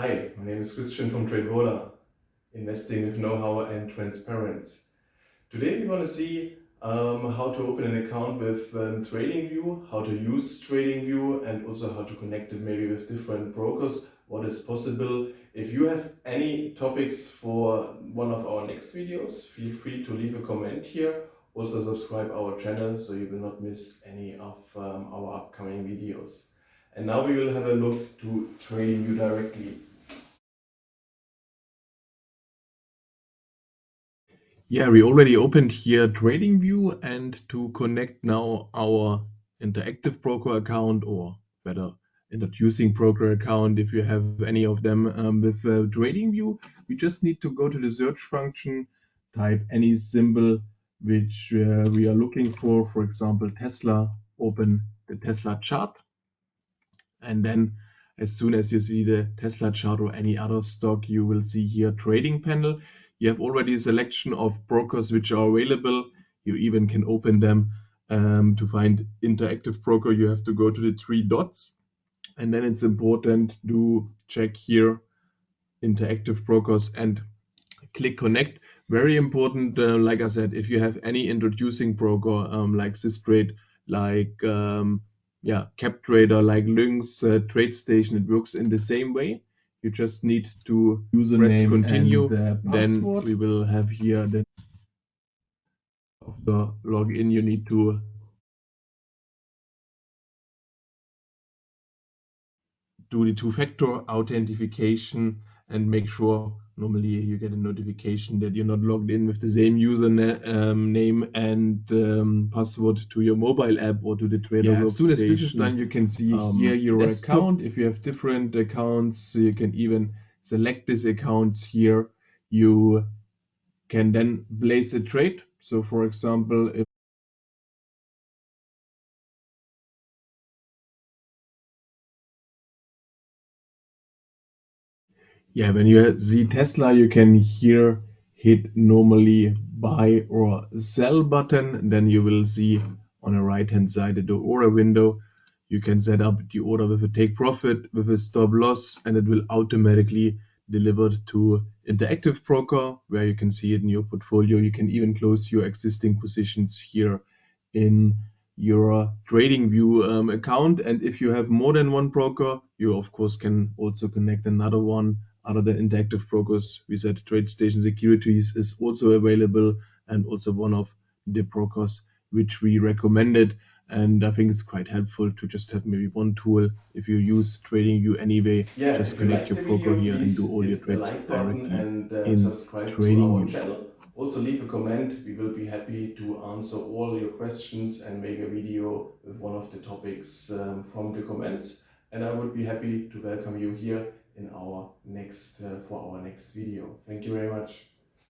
Hi, my name is Christian from TradeVola, investing with know-how and transparency. Today we want to see um, how to open an account with um, TradingView, how to use TradingView and also how to connect it maybe with different brokers, what is possible. If you have any topics for one of our next videos, feel free to leave a comment here. Also subscribe our channel so you will not miss any of um, our upcoming videos. And now we will have a look to TradingView directly. Yeah, we already opened here TradingView and to connect now our interactive broker account or better introducing broker account if you have any of them um, with uh, TradingView, we just need to go to the search function, type any symbol which uh, we are looking for, for example Tesla, open the Tesla chart. And then as soon as you see the Tesla chart or any other stock you will see here trading panel you have already a selection of brokers which are available. You even can open them um, to find interactive broker. You have to go to the three dots and then it's important to check here interactive brokers and click connect. Very important, uh, like I said, if you have any introducing broker um, like Systrade, like um, yeah, CapTrader, like Lynx, uh, TradeStation, it works in the same way you just need to press continue then we will have here the the login. You need to do the two-factor authentication and make sure normally you get a notification that you're not logged in with the same username um, and um, password to your mobile app or to the trader yeah, as soon as this is done you can see um, here your desktop. account. If you have different accounts you can even select these accounts here. You can then place a trade. So for example if yeah, when you see Tesla, you can here hit normally buy or sell button. Then you will see on the right hand side the order window. You can set up the order with a take profit, with a stop loss, and it will automatically deliver to interactive broker where you can see it in your portfolio. You can even close your existing positions here in your TradingView um, account. And if you have more than one broker, you of course can also connect another one other than interactive brokers. We said TradeStation Securities is also available and also one of the brokers which we recommended. And I think it's quite helpful to just have maybe one tool if you use trading TradingView anyway. Yeah, just connect your broker here and do all your trades like directly and, uh, in TradingView. Also leave a comment. We will be happy to answer all your questions and make a video with one of the topics um, from the comments. And I would be happy to welcome you here in our next uh, for our next video. Thank you very much.